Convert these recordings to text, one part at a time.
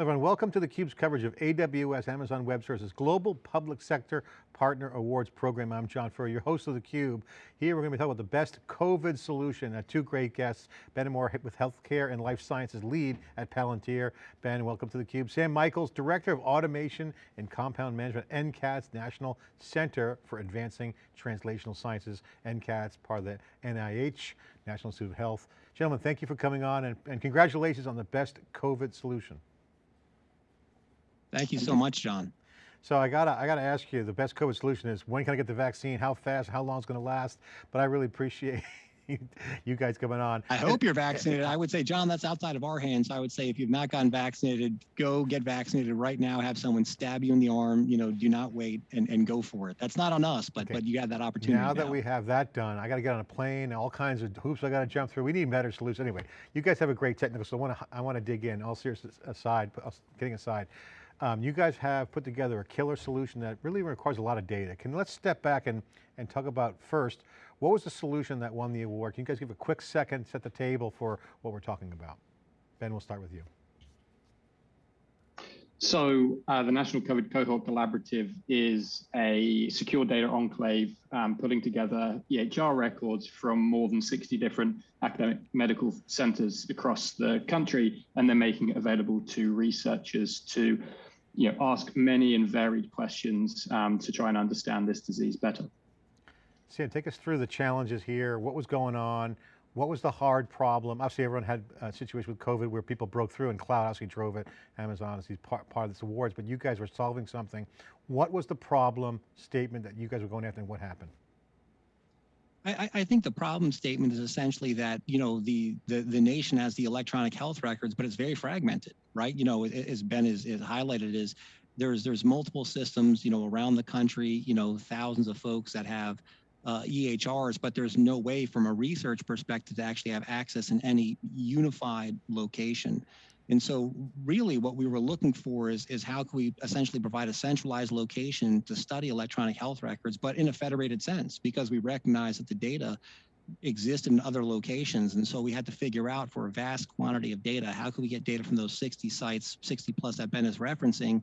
everyone, welcome to theCUBE's coverage of AWS Amazon Web Services Global Public Sector Partner Awards Program. I'm John Furrier, your host of theCUBE. Here we're going to be talking about the best COVID solution. Uh, two great guests, Ben Moore with Healthcare and Life Sciences Lead at Palantir. Ben, welcome to theCUBE. Sam Michaels, Director of Automation and Compound Management, NCATS National Center for Advancing Translational Sciences. NCATS, part of the NIH, National Institute of Health. Gentlemen, thank you for coming on and, and congratulations on the best COVID solution. Thank you so much, John. So I gotta, I gotta ask you, the best COVID solution is when can I get the vaccine? How fast? How long it's going to last? But I really appreciate you guys coming on. I hope you're vaccinated. I would say, John, that's outside of our hands. I would say if you've not gotten vaccinated, go get vaccinated right now. Have someone stab you in the arm. You know, do not wait and, and go for it. That's not on us, but okay. but you have that opportunity. Now, now that we have that done, I got to get on a plane. All kinds of hoops I got to jump through. We need better solutions. Anyway, you guys have a great technical. So I want to I want to dig in. All serious aside, getting uh, aside. Um, you guys have put together a killer solution that really requires a lot of data. Can let's step back and, and talk about first, what was the solution that won the award? Can you guys give a quick second, set the table for what we're talking about? Ben, we'll start with you. So uh, the National COVID Cohort Collaborative is a secure data enclave um, putting together EHR records from more than 60 different academic medical centers across the country, and then making it available to researchers to you know, ask many and varied questions um, to try and understand this disease better. Sam, take us through the challenges here. What was going on? What was the hard problem? Obviously everyone had a situation with COVID where people broke through and cloud obviously drove it. Amazon is part, part of this awards, but you guys were solving something. What was the problem statement that you guys were going after and what happened? I, I, think the problem statement is essentially that you know the, the the nation has the electronic health records, but it's very fragmented, right? You know, as Ben is, is highlighted, is there's there's multiple systems, you know, around the country, you know, thousands of folks that have uh, EHRs, but there's no way from a research perspective to actually have access in any unified location. And so really what we were looking for is, is how can we essentially provide a centralized location to study electronic health records, but in a federated sense, because we recognize that the data exist in other locations. And so we had to figure out for a vast quantity of data, how can we get data from those 60 sites, 60 plus that Ben is referencing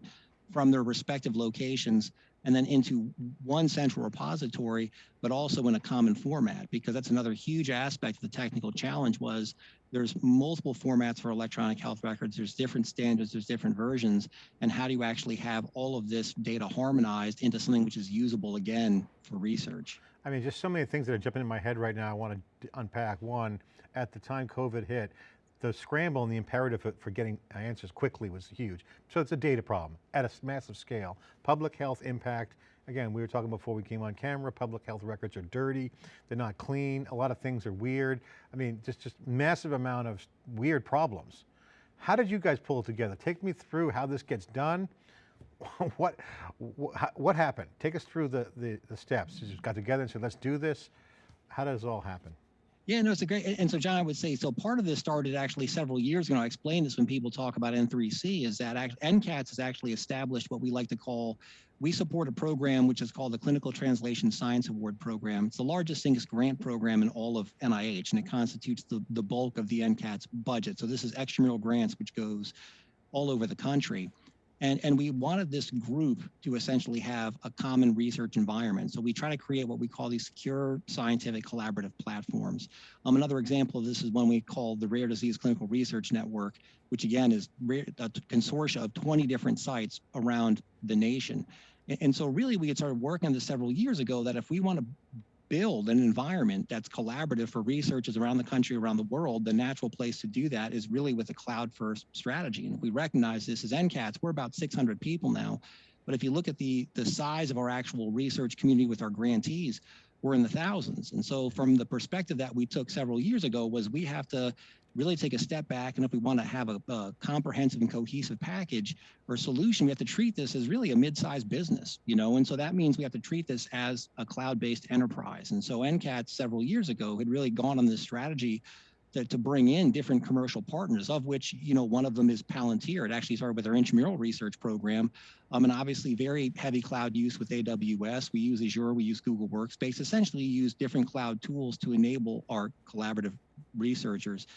from their respective locations and then into one central repository, but also in a common format, because that's another huge aspect of the technical challenge was there's multiple formats for electronic health records, there's different standards, there's different versions, and how do you actually have all of this data harmonized into something which is usable again for research? I mean, just so many things that are jumping in my head right now I want to unpack. One, at the time COVID hit, the scramble and the imperative for, for, getting answers quickly was huge. So it's a data problem at a massive scale. Public health impact, again, we were talking before we came on camera, public health records are dirty, they're not clean, a lot of things are weird. I mean, just, just massive amount of weird problems. How did you guys pull it together? Take me through how this gets done. what, what happened? Take us through the, the, the steps. You just got together and said, let's do this. How does it all happen? Yeah, no, it's a great, and so John, I would say, so part of this started actually several years ago. I explained this when people talk about N3C is that NCATS has actually established what we like to call, we support a program which is called the Clinical Translation Science Award Program. It's the largest single grant program in all of NIH, and it constitutes the, the bulk of the NCATS budget. So this is extramural grants, which goes all over the country. And, and we wanted this group to essentially have a common research environment. So we try to create what we call these secure scientific collaborative platforms. Um, another example of this is one we call the Rare Disease Clinical Research Network, which again is a consortia of 20 different sites around the nation. And, and so really we had started working on this several years ago that if we want to build an environment that's collaborative for researchers around the country, around the world, the natural place to do that is really with a cloud first strategy. And we recognize this as NCATS, we're about 600 people now. But if you look at the, the size of our actual research community with our grantees, we're in the thousands. And so from the perspective that we took several years ago was we have to really take a step back. And if we want to have a, a, comprehensive and cohesive package or solution, we have to treat this as really a mid-sized business, you know, and so that means we have to treat this as a cloud-based enterprise. And so NCAT several years ago had really gone on this strategy to, to bring in different commercial partners, of which, you know, one of them is Palantir. It actually started with our intramural research program, um, and obviously very heavy cloud use with AWS. We use Azure, we use Google Workspace, essentially use different cloud tools to enable our collaborative researchers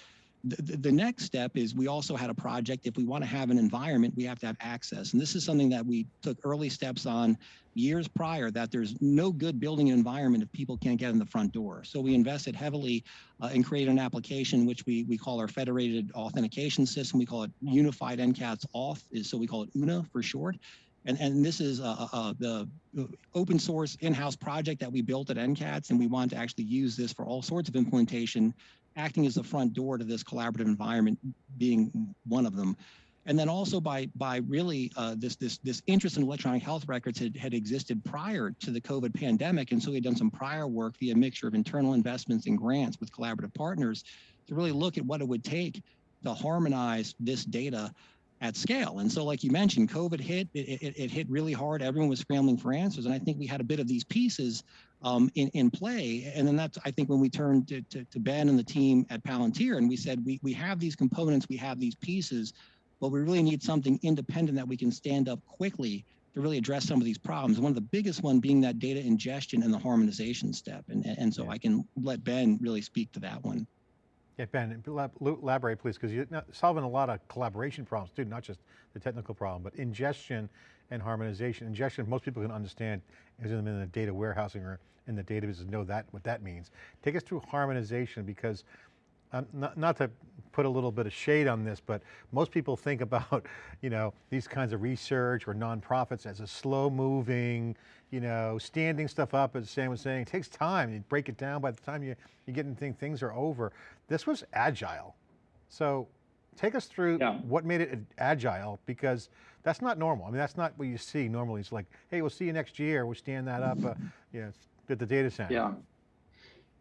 the, the- next step is we also had a project. If we want to have an environment, we have to have access. And this is something that we took early steps on years prior that there's no good building an environment if people can't get in the front door. So we invested heavily uh, and created an application which we, we call our federated authentication system. We call it Unified NCATS Auth, so we call it UNA for short. And, and this is uh, uh, the open source in-house project that we built at NCATS, and we want to actually use this for all sorts of implementation, acting as the front door to this collaborative environment being one of them. And then also by by really uh, this this this interest in electronic health records had, had existed prior to the COVID pandemic, and so we had done some prior work via a mixture of internal investments and grants with collaborative partners to really look at what it would take to harmonize this data at scale. And so, like you mentioned, COVID hit, it, it, it hit really hard. Everyone was scrambling for answers. And I think we had a bit of these pieces um, in, in play. And then that's, I think, when we turned to, to, to Ben and the team at Palantir and we said, we, we have these components, we have these pieces, but we really need something independent that we can stand up quickly to really address some of these problems. One of the biggest one being that data ingestion and the harmonization step. And, and so Yeah. I can let Ben really speak to that one. Yeah, Ben, elab- elaborate please, because you're solving a lot of collaboration problems too, not just the technical problem, but ingestion and harmonization. Ingestion, most people can understand, is in the data warehousing or in the databases know that, what that means. Take us through harmonization because, um, not, not to put a little bit of shade on this, but most people think about, you know, these kinds of research or nonprofits as a slow moving, you know, standing stuff up, as Sam was saying, it takes time. You break it down by the time you, you get into things, things are over. This was agile. So take us through Yeah. what made it agile because that's not normal. I mean, that's not what you see normally. It's like, hey, we'll see you next year. We'll stand that up, uh, you know, at the data center. Yeah.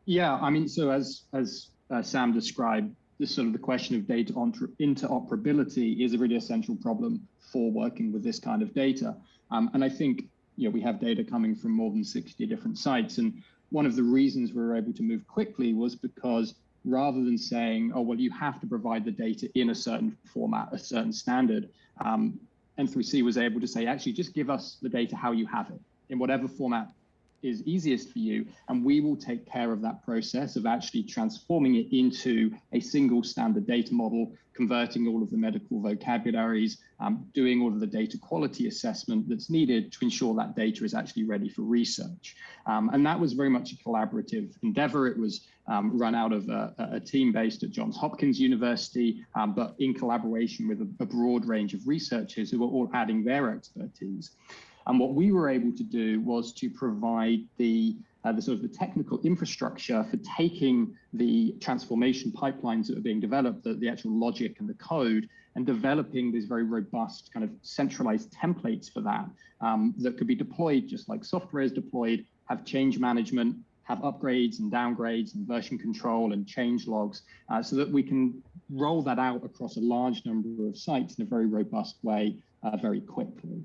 Yeah, I mean, so as as uh, Sam described, this sort of the question of data interoperability is a really essential problem for working with this kind of data. Um, and I think you know we have data coming from more than 60 different sites, and one of the reasons we were able to move quickly was because rather than saying, oh well, you have to provide the data in a certain format, a certain standard, um, N3C was able to say, actually, just give us the data how you have it in whatever format is easiest for you and we will take care of that process of actually transforming it into a single standard data model converting all of the medical vocabularies um, doing all of the data quality assessment that's needed to ensure that data is actually ready for research. Um, and that was very much a collaborative endeavor. It was um, run out of a, a, team based at johns hopkins university um, but in collaboration with a, a broad range of researchers who were all adding their expertise and what we were able to do was to provide the, uh, the sort of the technical infrastructure for taking the transformation pipelines that are being developed, the, the actual logic and the code, and developing these very robust kind of centralized templates for that um, that could be deployed just like software is deployed, have change management, have upgrades and downgrades and version control and change logs uh, so that we can roll that out across a large number of sites in a very robust way uh, very quickly.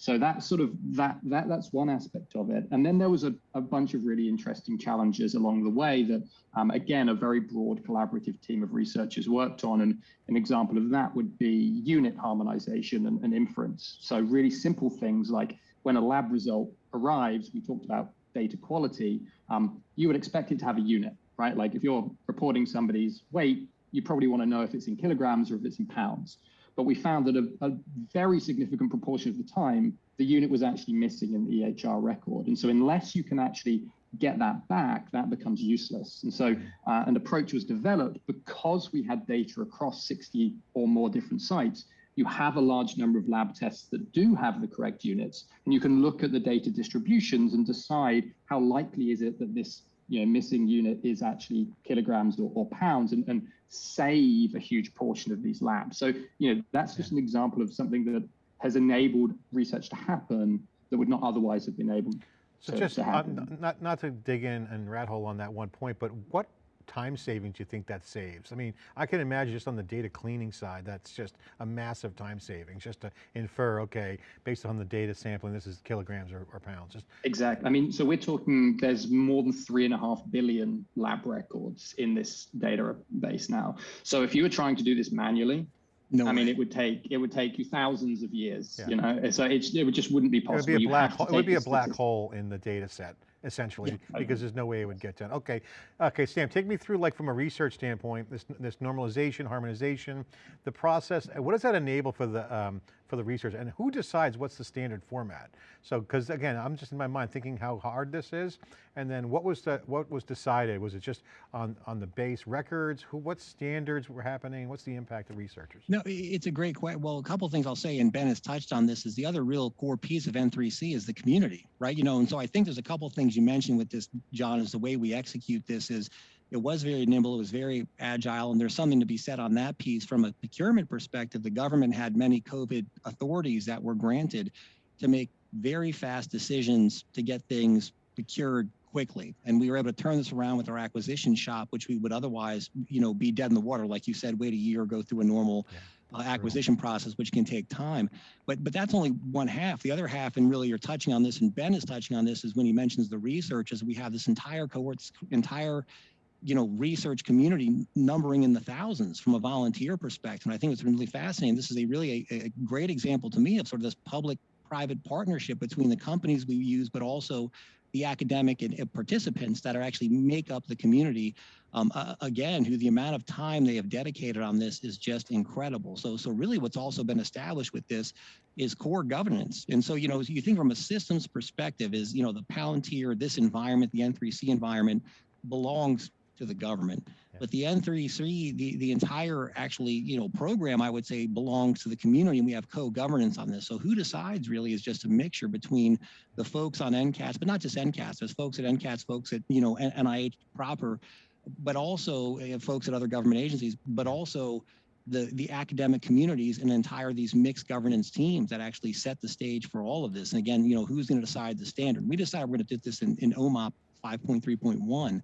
So that's sort of that that that's one aspect of it. And then there was a, a bunch of really interesting challenges along the way that um, again a very broad collaborative team of researchers worked on. And an example of that would be unit harmonization and, and inference. So really simple things like when a lab result arrives, we talked about data quality, um, you would expect it to have a unit, right? Like if you're reporting somebody's weight, you probably want to know if it's in kilograms or if it's in pounds but we found that a, a, very significant proportion of the time, the unit was actually missing in the EHR record. And so unless you can actually get that back, that becomes useless. And so uh, an approach was developed because we had data across 60 or more different sites. You have a large number of lab tests that do have the correct units, and you can look at the data distributions and decide how likely is it that this you know, missing unit is actually kilograms or, or pounds and, and save a huge portion of these labs. So, you know, that's just an example of something that has enabled research to happen that would not otherwise have been able So to, just, to uh, happen. not, not to dig in and rat hole on that one point, but what time savings do you think that saves? I mean, I can imagine just on the data cleaning side, that's just a massive time savings, just to infer, okay, based on the data sampling, this is kilograms or, or pounds. Just Exactly. I mean, so we're talking there's more than three and a half billion lab records in this database now. So if you were trying to do this manually, No, I mean, it would take it would take you thousands of years. Yeah. You know, so it, it would just wouldn't be possible. it would possible. be a You black have hole. It would be a black hole in the data set essentially, Yeah. because there's no way it would get done. Okay, okay, Sam, take me through like from a research standpoint, this, this normalization, harmonization, the process, what does that enable for the, um, for the research and who decides what's the standard format? So, because again, I'm just in my mind thinking how hard this is and then what was the, what was decided? Was it just on, on the base records? Who, what standards were happening? What's the impact of researchers? No, it's a great question. Well, a couple things I'll say, and Ben has touched on this, is the other real core piece of N3C is the community, right? You know, and so I think there's a couple things you mentioned with this, John, is the way we execute this is it was very nimble, it was very agile, and there's something to be said on that piece. From a procurement perspective, the government had many COVID authorities that were granted to make very fast decisions to get things procured quickly. And we were able to turn this around with our acquisition shop, which we would otherwise, you know, be dead in the water, like you said, wait a year, go through a normal uh, acquisition process, which can take time. But but that's only one half. The other half, and really you're touching on this, and Ben is touching on this, is when he mentions the research, is we have this entire cohort, entire you know, research community numbering in the thousands from a volunteer perspective. And I think it's been really fascinating. This is a really a, a great example to me of sort of this public-private partnership between the companies we use, but also the academic and, and participants that are actually make up the community. Um, uh, again, who the amount of time they have dedicated on this is just incredible. So, so really, what's also been established with this is core governance. And so, you know, you think from a systems perspective, is you know the Palantir, this environment, the N3C environment, belongs to the government. Yeah. But the N3C, the, the entire actually, you know, program, I would say belongs to the community and we have co-governance on this. So who decides really is just a mixture between the folks on NCATS, but not just NCATS, there's folks at NCATS, folks at, you know, NIH proper, but also uh, folks at other government agencies, but also the, the academic communities and entire these mixed governance teams that actually set the stage for all of this. And again, you know, who's going to decide the standard? We decide we're going to do this in, in OMOP 5.3.1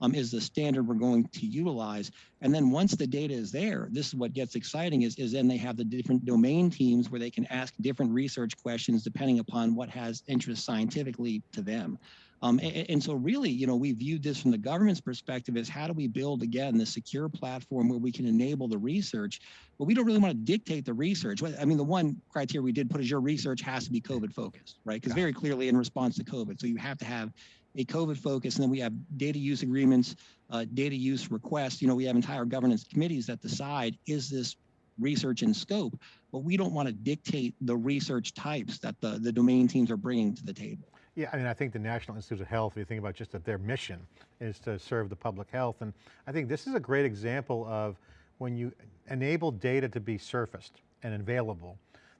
um, is the standard we're going to utilize. And then once the data is there, this is what gets exciting is, is then they have the different domain teams where they can ask different research questions depending upon what has interest scientifically to them. Um, a- and, so really, you know, we viewed this from the government's perspective as how do we build again the secure platform where we can enable the research, but we don't really want to dictate the research. I mean, the one criteria we did put is your research has to be COVID focused, right? Because very clearly in response to COVID, so you have to have a COVID focus, and then we have data use agreements, uh, data use requests. You know, we have entire governance committees that decide is this research in scope, but we don't want to dictate the research types that the, the domain teams are bringing to the table. Yeah, I mean, I think the National Institute of Health, if you think about just that their mission is to serve the public health. And I think this is a great example of when you enable data to be surfaced and available,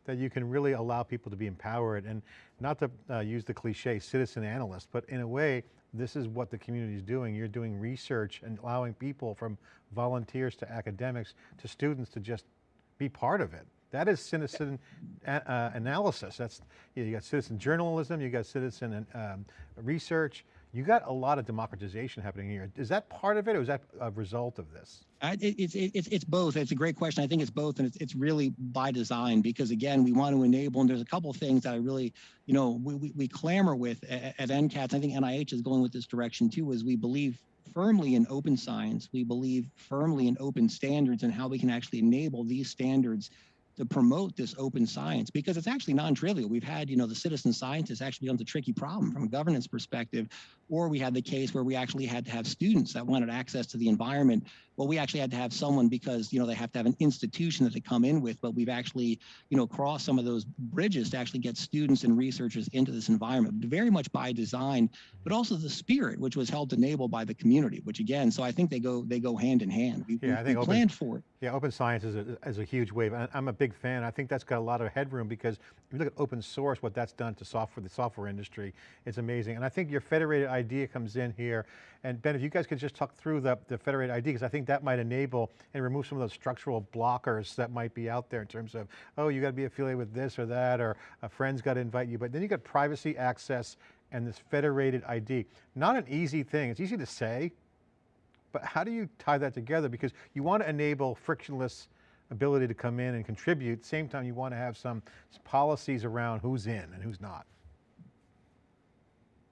that you can really allow people to be empowered and not to uh, use the cliche citizen analyst, but in a way, this is what the community is doing. You're doing research and allowing people from volunteers to academics to students to just be part of it. That is citizen uh, analysis. That's you, know, you got citizen journalism, you got citizen um, research. You got a lot of democratization happening here. Is that part of it, or is that a result of this? It's it, it's it's both. It's a great question. I think it's both, and it's it's really by design because again, we want to enable. And there's a couple of things that I really, you know, we we, we clamor with at, at NCATS. I think NIH is going with this direction too. Is we believe firmly in open science. We believe firmly in open standards and how we can actually enable these standards to promote this open science because it's actually non-trivial. We've had, you know, the citizen scientists actually becomes a tricky problem from a governance perspective, or we had the case where we actually had to have students that wanted access to the environment. Well, we actually had to have someone because, you know, they have to have an institution that they come in with, but we've actually, you know, crossed some of those bridges to actually get students and researchers into this environment, very much by design, but also the spirit, which was held to enable by the community, which again, so I think they go they go hand in hand. We, Yeah, we, I think we open- planned for it. Yeah, open science is a, is a huge wave. and I'm a big fan. I think that's got a lot of headroom because if you look at open source, what that's done to software, the software industry, it's amazing. And I think your federated idea comes in here. And Ben, if you guys could just talk through the, the federated idea, because I think that might enable and remove some of those structural blockers that might be out there in terms of, oh, you got to be affiliated with this or that, or a friend's got to invite you. But then you got privacy access and this federated ID. Not an easy thing. It's easy to say, but how do you tie that together? Because you want to enable frictionless ability to come in and contribute. Same time, you want to have some policies around who's in and who's not.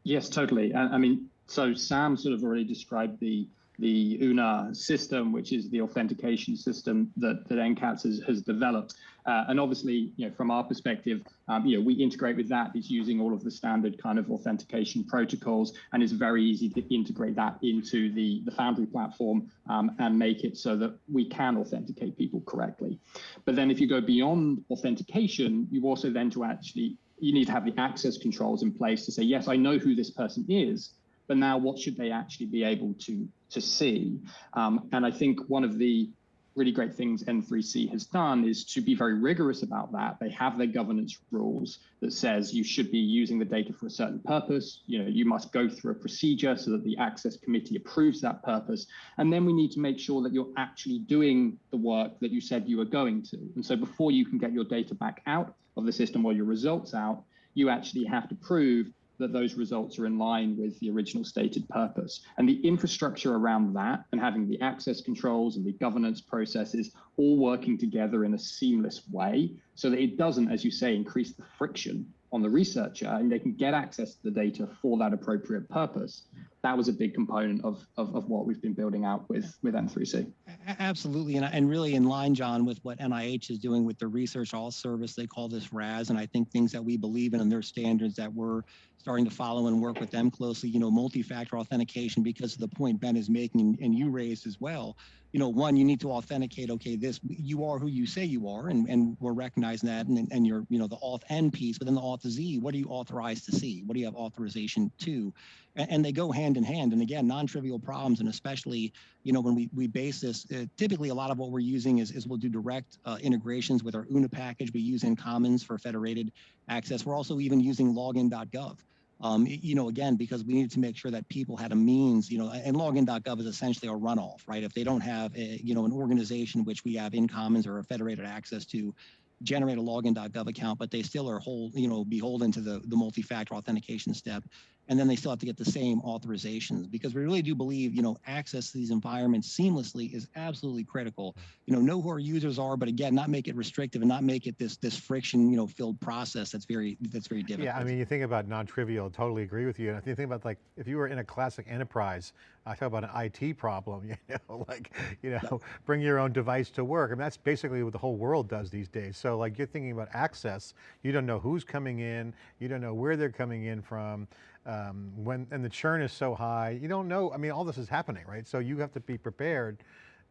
Yes, totally. I, I mean, so Sam sort of already described the the UNA system, which is the authentication system that, that NCATS has, has developed. Uh, and obviously, you know, from our perspective, um, you know, we integrate with that. It's using all of the standard kind of authentication protocols, and it's very easy to integrate that into the, the Foundry platform um, and make it so that we can authenticate people correctly. But then if you go beyond authentication, you also then to actually, you need to have the access controls in place to say, yes, I know who this person is, but now what should they actually be able to to see? Um, and I think one of the really great things N3C has done is to be very rigorous about that. They have their governance rules that says you should be using the data for a certain purpose. You know, you must go through a procedure so that the access committee approves that purpose. And then we need to make sure that you're actually doing the work that you said you were going to. And so before you can get your data back out of the system or your results out, you actually have to prove that those results are in line with the original stated purpose. And the infrastructure around that and having the access controls and the governance processes all working together in a seamless way so that it doesn't, as you say, increase the friction on the researcher and they can get access to the data for that appropriate purpose. That was a big component of, of, of what we've been building out with, with N3C. Absolutely. And, and really in line, John, with what NIH is doing with the Research Auth Service, they call this RAS. And I think things that we believe in and their standards that we're starting to follow and work with them closely, you know, multi-factor authentication, because of the point Ben is making and you raised as well, you know, one, you need to authenticate, okay, this, you are who you say you are, and, and we're recognizing that, and, and you're, you know, the auth N piece, but then the auth Z, what are you authorized to see? What do you have authorization to? And, and they go hand in hand. And again, non-trivial problems, and especially, you know, when we, we base this, uh, typically a lot of what we're using is, is we'll do direct uh, integrations with our UNA package. We use InCommons for federated access. We're also even using login.gov um, you know, again, because we needed to make sure that people had a means, you know, and login.gov is essentially a runoff, right? If they don't have, a, you know, an organization which we have InCommons or a federated access to generate a login.gov account, but they still are whole, you know, beholden to the, the multi-factor authentication step and then they still have to get the same authorizations because we really do believe you know access to these environments seamlessly is absolutely critical. Mm. You know know who our users are but again not make it restrictive and not make it this this friction you know filled process that's very that's very difficult yeah i mean you think about non-trivial totally agree with you. And if you think about like if you were in a classic enterprise i talk about an it problem you know like you know bring your own device to work. I mean, that's basically what the whole world does these days. So like you're thinking about access. You don't know who's coming in. You don't know where they're coming in from um, when and the churn is so high, you don't know. I mean, all this is happening, right? So you have to be prepared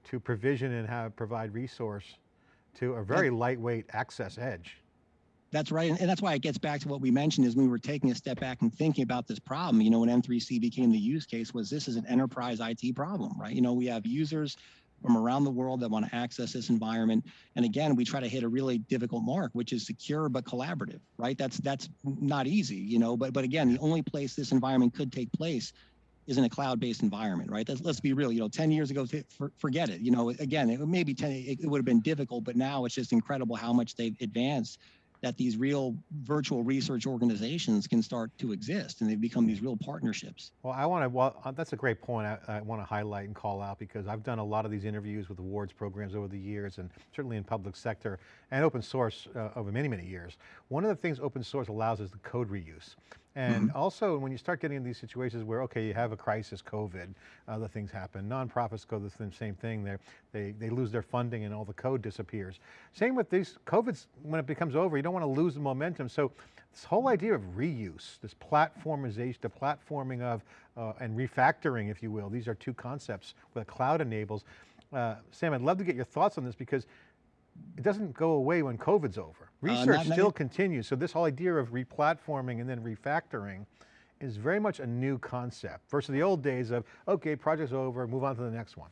to provision and have provide resource to a very lightweight access edge. That's right, and, that's why it gets back to what we mentioned is we were taking a step back and thinking about this problem. You know, when N3C became the use case, was this is an enterprise IT problem, right? You know, we have users from around the world that want to access this environment. And again, we try to hit a really difficult mark, which is secure but collaborative, right? That's that's not easy, you know. But but again, the only place this environment could take place is in a cloud-based environment, right? Let's, let's be real. You know, 10 years ago, for, forget it. You know, again, it maybe 10, it, it would have been difficult, but now it's just incredible how much they've advanced that these real virtual research organizations can start to exist and they've become these real partnerships. Well, I want to, well, uh, that's a great point I, I want to highlight and call out because I've done a lot of these interviews with awards programs over the years and certainly in public sector and open source uh, over many, many years. One of the things open source allows is the code reuse. And mm -hmm. also when you start getting in these situations where, okay, you have a crisis, COVID, other things happen. Nonprofits go the same thing. They they they lose their funding and all the code disappears. Same with these COVIDs, when it becomes over, you don't want to lose the momentum. So this whole idea of reuse, this platformization, the platforming of, uh, and refactoring, if you will, these are two concepts what cloud enables. Uh, Sam, I'd love to get your thoughts on this because it doesn't go away when COVID's over. Uh, Research uh, not, still not, continues. So this whole idea of replatforming and then refactoring is very much a new concept versus the old days of, okay, project's over, move on to the next one.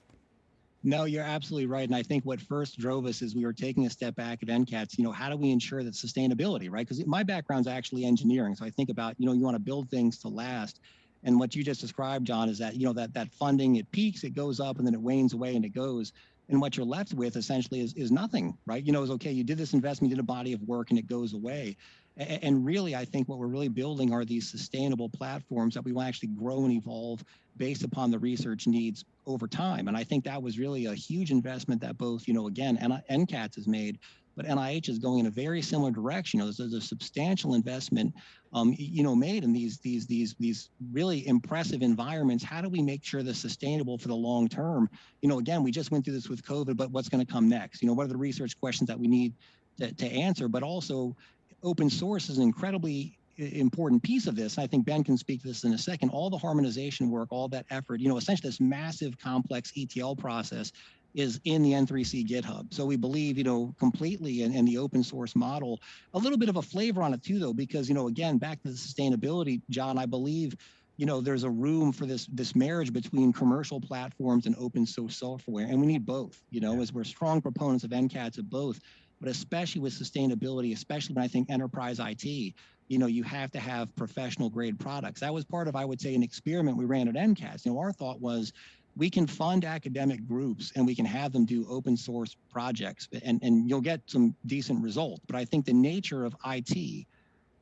No, you're absolutely right. And I think what first drove us is we were taking a step back at NCATS, you know, how do we ensure that sustainability, right? Because my background's actually engineering. So I think about, you know, you want to build things to last. And what you just described, John, is that, you know, that that funding, it peaks, it goes up, and then it wanes away and it goes and what you're left with essentially is, is nothing, right? You know, it's okay, you did this investment, you did a body of work and it goes away. And, really, I think what we're really building are these sustainable platforms that we will actually grow and evolve based upon the research needs over time. And I think that was really a huge investment that both, you know, again, NCATS has made, but NIH is going in a very similar direction. You know, there's, there's a substantial investment, um, you know, made in these these these these really impressive environments. How do we make sure they're sustainable for the long term? You know, again, we just went through this with COVID, but what's going to come next? You know, what are the research questions that we need to, to answer? But also, open source is an incredibly important piece of this. I think Ben can speak to this in a second. All the harmonization work, all that effort, you know, essentially this massive complex ETL process is in the N3C GitHub. So we believe, you know, completely in, in the open source model. A little bit of a flavor on it too, though, because, you know, again, back to the sustainability, John, I believe, you know, there's a room for this this marriage between commercial platforms and open source software, and we need both. You know, Yeah. as we're strong proponents of NCATS of both, but especially with sustainability, especially when I think enterprise IT, you know, you have to have professional grade products. That was part of, I would say, an experiment we ran at NCATS. You know, our thought was we can fund academic groups and we can have them do open source projects and, and you'll get some decent results. But I think the nature of IT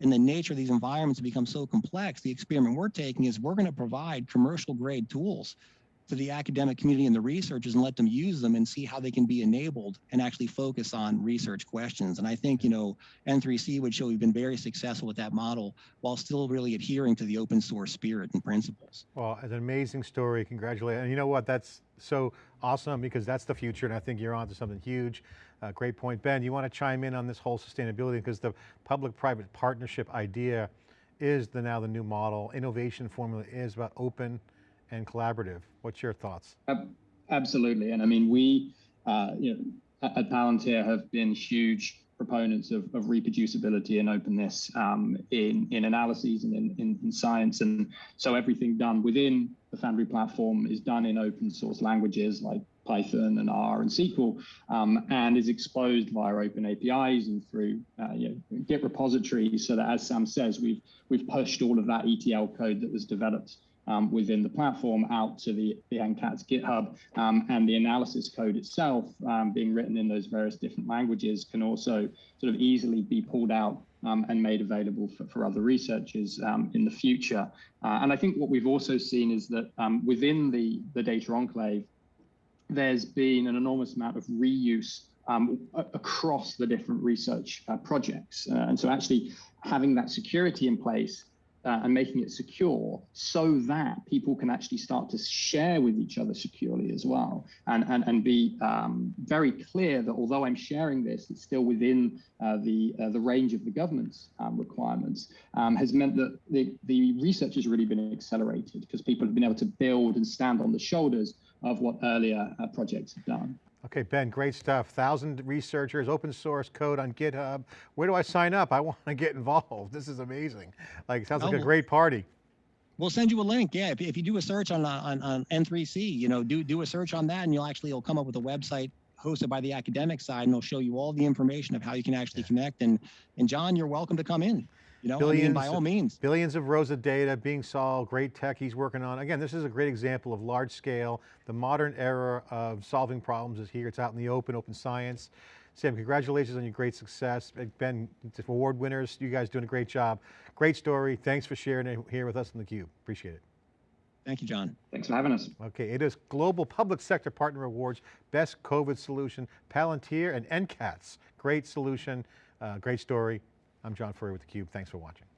and the nature of these environments become so complex, the experiment we're taking is we're going to provide commercial grade tools to the academic community and the researchers and let them use them and see how they can be enabled and actually focus on research questions. And I think, you know, N3C would show we've been very successful with that model while still really adhering to the open source spirit and principles. Well, an amazing story, congratulations. And you know what, that's so awesome because that's the future and I think you're onto something huge. Uh, great point. Ben, you want to chime in on this whole sustainability because the public-private partnership idea is the now the new model. Innovation formula is about open and collaborative. What's your thoughts? Absolutely. And I mean, we, uh, you know, at, Palantir have been huge proponents of, of reproducibility and openness um, in, in analyses and in, in, in science. And so everything done within the Foundry platform is done in open source languages like Python and R and SQL, um, and is exposed via open APIs and through uh, you know, Git repositories. So that, as Sam says, we've we've pushed all of that ETL code that was developed um, within the platform out to the, the NCATS GitHub um, and the analysis code itself um, being written in those various different languages can also sort of easily be pulled out um, and made available for, for other researchers um, in the future. Uh, and I think what we've also seen is that um, within the, the data enclave, there's been an enormous amount of reuse um, across the different research uh, projects. Uh, and so actually having that security in place uh, and making it secure so that people can actually start to share with each other securely as well and, and, and be um, very clear that although I'm sharing this, it's still within uh, the, uh, the range of the government's um, requirements um, has meant that the, the research has really been accelerated because people have been able to build and stand on the shoulders of what earlier uh, projects have done. Okay, Ben, great stuff. Thousand researchers, open source code on GitHub. Where do I sign up? I want to get involved. This is amazing. Like, sounds like a great party. We'll send you a link. Yeah, if, if you do a search on, on on N3C, you know, do do a search on that, and you'll actually it'll come up with a website hosted by the academic side, and they'll show you all the information of how you can actually connect. And and John, you're welcome to come in. You know, I mean, by Billions all of- means. Billions of rows of data being solved, great tech he's working on. Again, this is a great example of large scale. The modern era of solving problems is here. It's out in the open, open science. Sam, congratulations on your great success. Ben, it's award winners, you guys doing a great job. Great story. Thanks for sharing it here with us in theCUBE. Appreciate it. Thank you, John. Thanks for having us. Okay, it is Global Public Sector Partner Awards, Best COVID Solution, Palantir and NCATS. Great solution, uh, great story. I'm John Furrier with theCUBE. Thanks for watching.